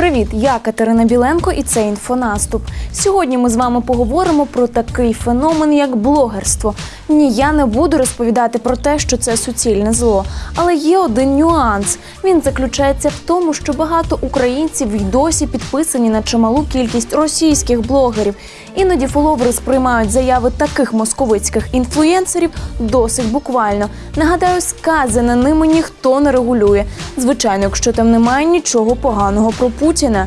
Привіт, я Катерина Біленко і це інфонаступ. Сьогодні ми з вами поговоримо про такий феномен, як блогерство. Ні, я не буду розповідати про те, що це суцільне зло. Але є один нюанс. Він заключається в тому, що багато українців й досі підписані на чималу кількість російських блогерів. Іноді фоловери сприймають заяви таких московицьких інфлюєнсерів досить буквально. Нагадаю, сказане ними ніхто не регулює. Звичайно, якщо там немає нічого поганого про Путіна.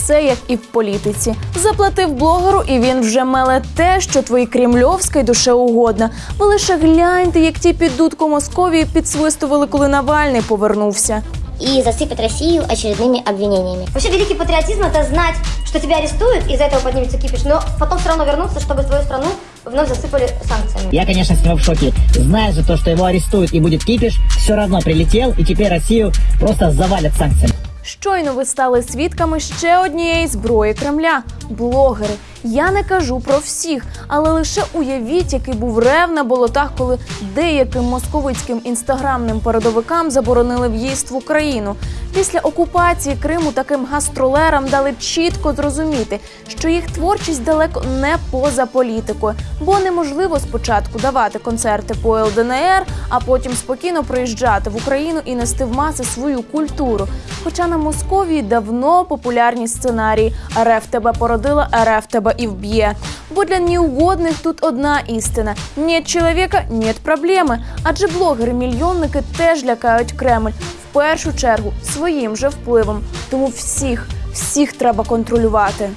все як і в політиці. Заплатив блогеру, і він вже меле те, що твої кремльовська й душе угодна. Ви лише гляньте, як ті під дудку Московії підсвистували, коли Навальний повернувся. и засыпать Россию очередными обвинениями. Вообще великий патриотизм это знать, что тебя арестуют, из-за этого поднимется кипиш, но потом все равно вернуться, чтобы твою страну вновь засыпали санкциями. Я, конечно, с него в шоке. Зная же то, что его арестуют и будет кипиш, все равно прилетел, и теперь Россию просто завалят санкциями. Щойно ви стали свідками ще однієї зброї Кремля блогери. Я не кажу про всіх, але лише уявіть, який був рев на болотах, коли деяким московицьким інстаграмним передовикам заборонили в'їзд в Україну. Після окупації Криму таким гастролерам дали чітко зрозуміти, що їх творчість далеко не поза політикою, бо неможливо спочатку давати концерти по ЛДНР, а потім спокійно приїжджати в Україну і нести в маси свою культуру. Хоча на Московії давно популярні сценарії РФ тебе породила, РФ тебе і вб'є. Бо для неугодних тут одна істина: нет чоловіка, нет проблеми. Адже блогери-мільйонники теж лякають Кремль в першу чергу своїм же впливом. Тому всіх, всіх треба контролювати.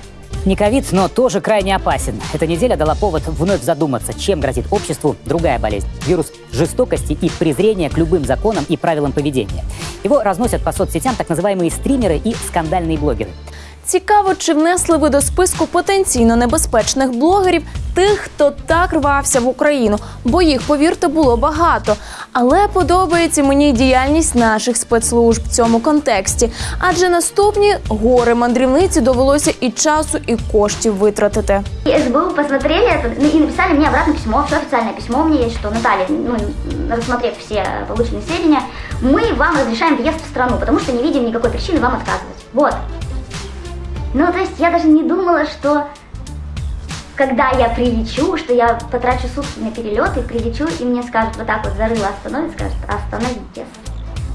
Не ковид, но тоже крайне опасен. Эта неделя дала повод вновь задуматься, чем грозит обществу другая болезнь. Вирус жестокости и презрения к любым законам и правилам поведения. Его разносят по соцсетям так называемые стримеры и скандальные блогеры. Цікаво, чи внесли ви до списку потенційно небезпечних блогерів тих, хто так рвався в Україну, бо їх, повірте, було багато. Але подобається мені й діяльність наших спецслужб в цьому контексті. Адже наступні гори мандрівниці довелося і часу, і коштів витратити. И СБУ посмотрели это ну, и написали мне обратно письмо, все официальное письмо у меня есть, что Наталья, ну, рассмотрев все полученные сведения, мы вам разрешаем въезд в страну, потому что не видим никакой причины вам отказывать. Вот. Ну, то есть я даже не думала, что когда я прилечу, что я потрачу сутки на перелет и прилечу, и мне скажут вот так вот зарыло остановить, скажут остановитесь.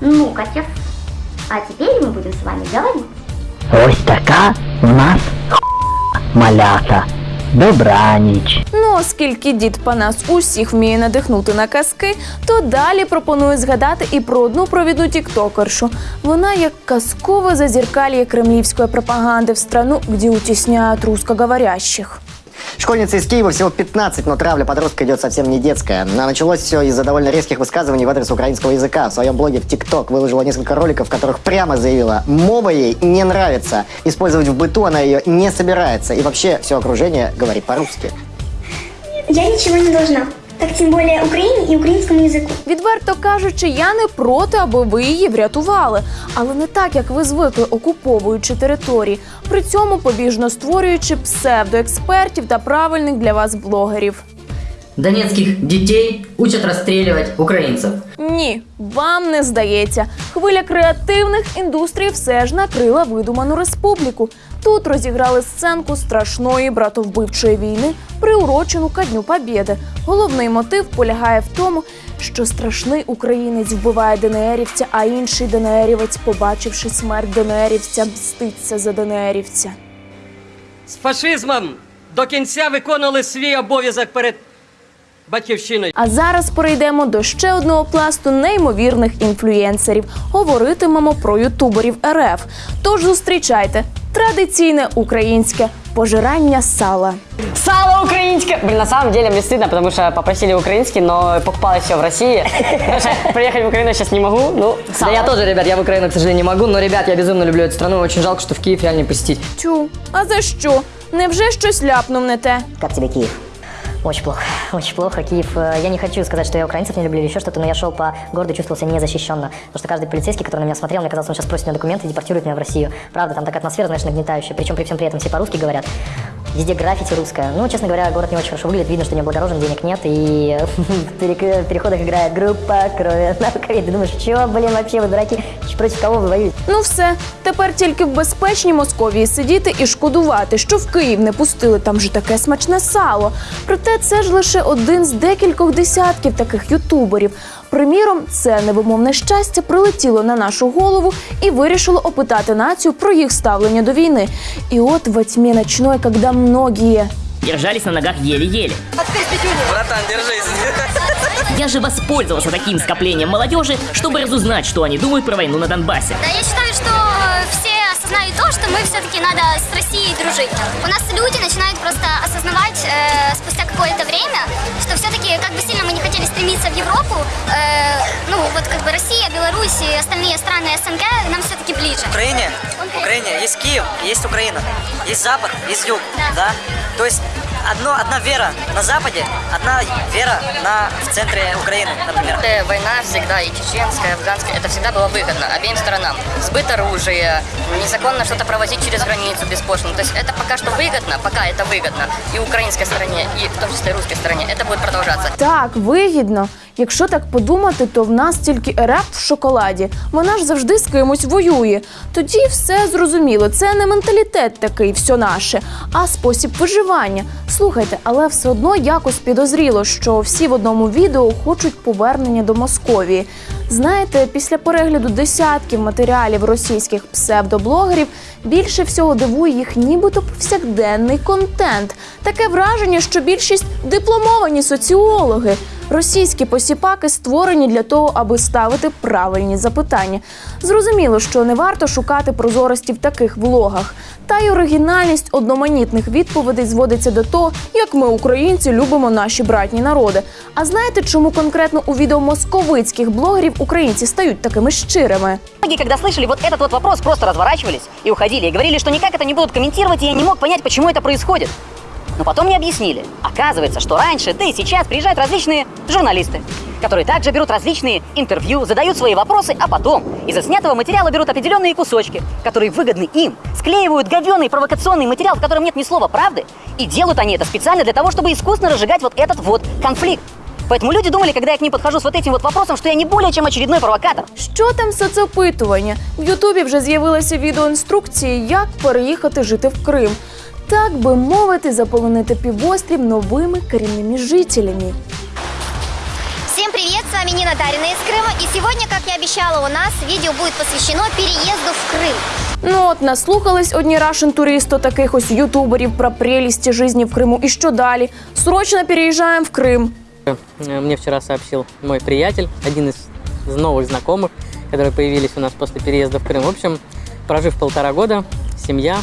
Ну, котец, а теперь мы будем с вами говорить. Ось така у нас малята. Добраніч. Ну, оскільки дід Панас усіх вміє надихнути на казки, то далі пропоную згадати і про одну провідну тіктокершу. Вона як казкове зазеркалье кремлівської пропаганди в страну, де утісняють русскоговорящих. Школьница из Киева всего 15, но травля подростка идет совсем не детская. А началось все из-за довольно резких высказываний в адрес украинского языка. В своем блоге в ТикТок выложила несколько роликов, в которых прямо заявила, мова ей не нравится. Использовать в быту она ее не собирается. И вообще все окружение говорит по-русски. Я ничего не должна. Так тем более Украине и украинскому языку. Відверто кажучи, я не проти, аби ви її врятували, але не так, як ви звикли, окуповуючи території, при цьому побіжно створюючи псевдоекспертів та правильних для вас блогерів. Донецких детей учат расстреливать украинцев. Ні, вам не здається. Хвиля креативних індустрій все ж накрила видуману республіку. Тут розіграли сценку страшної братовбивчої війни, приурочену ка Дню Побєди. Головний мотив полягає в тому, що страшний українець вбиває ДНРівця, а інший ДНРівець, побачивши смерть ДНРівця, мститься за ДНРівця. з фашизмом до кінця виконували свій обов'язок перед батьківщиною. А зараз перейдемо до ще одного пласту неймовірних інфлюєнсерів. Говоритимемо про ютуберів РФ. Тож зустрічайте традиційне українське пожирання сала. Сало украинское! Блин, на самом деле мне стыдно, потому что попросили украинский, но покупалось все в России. Потому что приехать в Украину сейчас не могу. Ну, Да я тоже, ребят, я в Украину, к сожалению, не могу, но, ребят, я безумно люблю эту страну, очень жалко, что в Киев реально не посетить. Тю, а за що? Невже щось ляпнув не те? Как тебе Киев? Очень плохо, очень плохо. Киев, э, я не хочу сказать, что я украинцев не люблю или еще что-то, но я шел по городу и чувствовал себя незащищенно. Потому что каждый полицейский, который на меня смотрел, мне казалось, он сейчас просит меня документы и депортирует меня в Россию. Правда, там такая атмосфера, знаешь, нагнетающая. Причем при всем при этом все по-русски говорят. Везде граффити русское. Ну, честно говоря, город не очень хорошо выглядит. Видно, что не облагорожен, денег нет. И в перек- в переходах играет группа крови на рукаве. Ты думаешь, что, блин, вообще вы дураки? Против кого вы воюете? Ну все, тепер тільки в безпечній Московії сидіти і шкодувати, що в Київ не пустили там же таке смачне сало. Проте це ж лише один з декількох десятків таких ютуберів. Приміром, це невимовне щастя прилетіло на нашу голову і вирішило опитати націю про їх ставлення до війни. І от во тьмі ночной, когда многие Держались на ногах еле-еле. Братан, держись. Я же воспользовался таким скоплением молодежи, чтобы разузнать, что они думают про войну на Донбассе. Да, я считаю, что э, все осознают то, что мы все-таки надо с Россией дружить. У нас люди начинают просто осознавать э, спустя какое-то время, что все-таки, как бы сильно стремиться в Европу, э, ну вот как бы Россия, Беларусь и остальные страны СНГ нам все-таки ближе. Украине, Украине? Есть Киев, есть Украина, есть Запад, есть Юг, да. То есть одно, одна вера на Западе, одна вера на, в центре Украины, например. Э, Война всегда, и чеченская, и афганская, это всегда было выгодно обеим сторонам. Сбыт оружия, незаконно что-то провозить через границу беспошлино. То есть это пока что выгодно, пока это выгодно. И украинской стороне, и в том числе и русской стороне. Это будет продолжаться. Так, вигідно. Якщо так подумати, то в нас тільки РФ в шоколаді. Вона ж завжди з кимось воює. Тоді все зрозуміло. Це не менталітет такий, все наше, а спосіб виживання. Слухайте, але все одно якось підозріло, що всі в одному відео хочуть повернення до Московії. Знаєте, після перегляду десятків матеріалів російських псевдоблогерів більше всього дивує їх нібито повсякденний контент. Таке враження, що більшість дипломовані соціологи. Російські посіпаки створені для того, аби ставити правильні запитання. Зрозуміло, що не варто шукати прозорості в таких влогах. Та й оригінальність одноманітних відповідей зводиться до того, як ми, українці, любимо наші братні народи. А знаєте, чому конкретно у відео московицьких блогерів українці стають такими щирими? Многие, когда слышали вот этот вот вопрос, просто разворачивались и уходили, и говорили, что никак это не будут комментировать, и я не мог понять, почему это происходит. Но потом мне объяснили. Оказывается, что раньше, да и сейчас приезжают различные журналисты, которые также берут различные интервью, задают свои вопросы, а потом из заснятого материала берут определенные кусочки, которые выгодны им, склеивают говёный провокационный материал, в котором нет ни слова правды, и делают они это специально для того, чтобы искусно разжигать вот этот вот конфликт. Поэтому люди думали, когда я к ним подхожу с вот этим вот вопросом, что я не более чем очередной провокатор. Що там соцопитування? В Ютубі вже з'явилися відеоінструкції, як переїхати жити в Крим. Так би мовити, заполонити півострів новими корінними жителями. Всем привет, с вами Нина Дарина из Крыма. И сегодня, как я обещала, у нас видео будет посвящено переезду в Крым. Ну от наслухались одні рашен туристи таких ось ютуберів про прелісті житті в Криму. І що далі? Срочно переїжджаємо в Крим. Э, Мне вчера сообщил мой приятель, один из новых знакомых, которые появились у нас после переезда в Крым. В общем, прожив полтора года, семья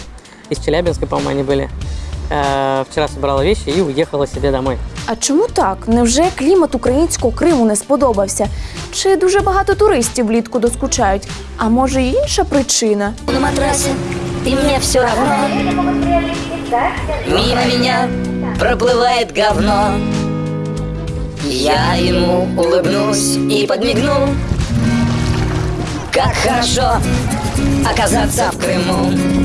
из Челябинска, по-моему, они были, э, вчера собрала вещи и уехала себе домой. А чому так? Невже клімат українського Криму не сподобався? Чи дуже багато туристів влітку доскучають? А може й інша причина? На матрасе, и мне все равно. Мимо меня проплывает говно. Я ему улыбнусь и подмигну. Как хорошо оказаться в Крыму.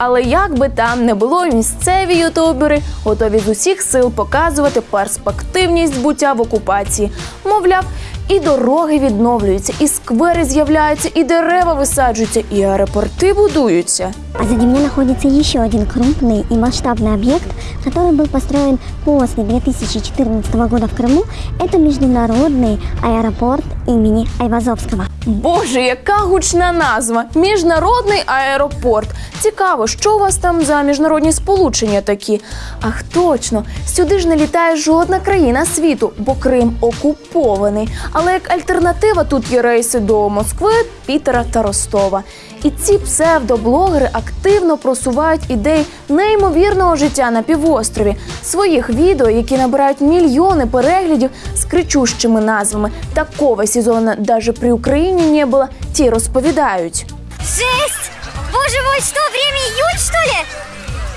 Але як би там не було, місцеві ютубери готові з усіх сил показувати перспективність буття в окупації. Мовляв, і дороги відновлюються, і сквери з'являються, і дерева висаджуються, і аеропорти будуються. Позади меня находится еще один крупный и масштабный объект, который был построен после 2014 года в Крыму. Это международный аэропорт имени Айвазовского. Боже, яка гучна назва! Міжнародний аеропорт. Цікаво, що у вас там за міжнародні сполучення такі? Ах, точно, сюди ж не літає жодна країна світу, бо Крим окупований. Але як альтернатива тут є рейси до Москви, Пітера та Ростова. І ці псевдоблогери активно просувають ідеї неймовірного життя на півострові, своїх відео, які набирають мільйони переглядів з кричущими назвами. Такого сезону навіть при Україні не було. Ті розповідають. Жесть! Боже мой, что, время июнь, что ли?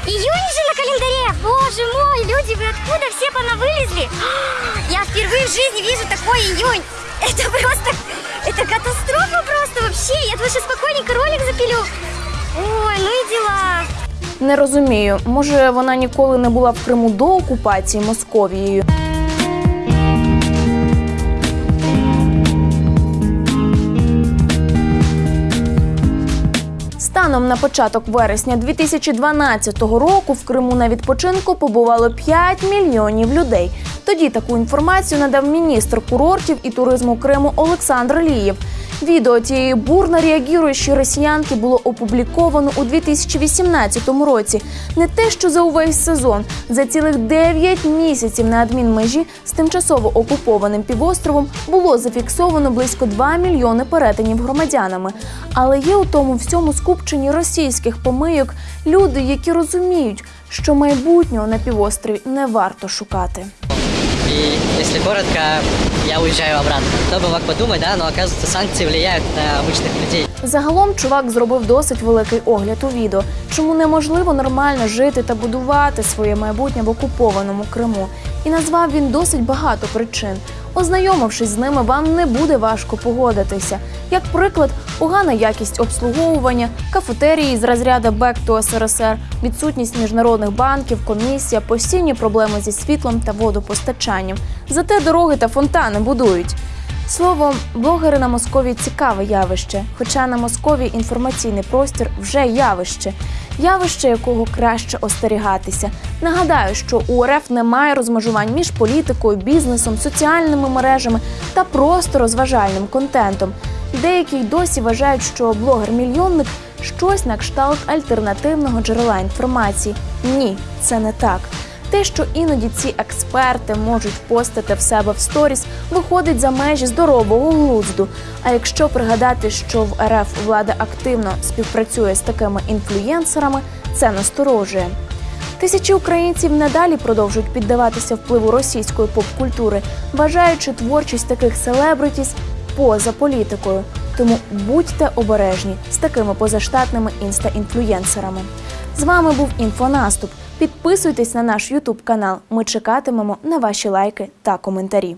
Июнь же на календаре! Боже мой, люди, вы откуда все понавылезли? Я впервые в жизни вижу такой июнь! Это просто... Это катастрофа просто Вообще! Я лучше спокойненько ролик запилю. Ой, ну и дела. Не розумію, може вона ніколи не була в Криму до окупації Московією. Станом на початок вересня 2012 року в Криму на відпочинку побувало 5 мільйонів людей. Тоді таку інформацію надав міністр курортів і туризму Криму Олександр Лієв. Відео цієї бурно реагуючої росіянки було опубліковано у 2018 році. Не те, що за увесь сезон, за цілих 9 місяців на адмінмежі з тимчасово окупованим півостровом було зафіксовано близько 2 мільйони перетинів громадянами. Але є у тому всьому скупченні російських помийок люди, які розуміють, що майбутнього на півострові не варто шукати. И если коротко, я уезжаю обратно. Кто бы мог подумать, да, но оказывается санкции влияют на обычных людей. Загалом чувак зробив досить великий огляд у відео, чому неможливо нормально жити та будувати своє майбутнє в окупованому Криму. І назвав він досить багато причин. Ознайомившись з ними, вам не буде важко погодитися. Як приклад, погана якість обслуговування, кафетерії з розряду «Back to СРСР», відсутність міжнародних банків, комісія, постійні проблеми зі світлом та водопостачанням. Зате дороги та фонтани будують. Словом, блогери на Москові цікаве явище, хоча на Москові інформаційний простір вже явище, явище якого краще остерігатися. Нагадаю, що у РФ немає розмежувань між політикою, бізнесом, соціальними мережами та просто розважальним контентом. Деякі й досі вважають, що блогер-мільйонник щось на кшталт альтернативного джерела інформації. Ні, це не так. Те, що іноді ці експерти можуть постати в себе в сторіс, виходить за межі здорового глузду. А якщо пригадати, що в РФ влада активно співпрацює з такими інфлюєнсерами, це насторожує. Тисячі українців надалі продовжують піддаватися впливу російської поп-культури, вважаючи творчість таких селебритіс поза політикою. Тому будьте обережні з такими позаштатними інста-інфлюєнсерами. З вами був інфонаступ. Підписуйтесь на наш Ютуб канал. Ми чекатимемо на ваші лайки та коментарі.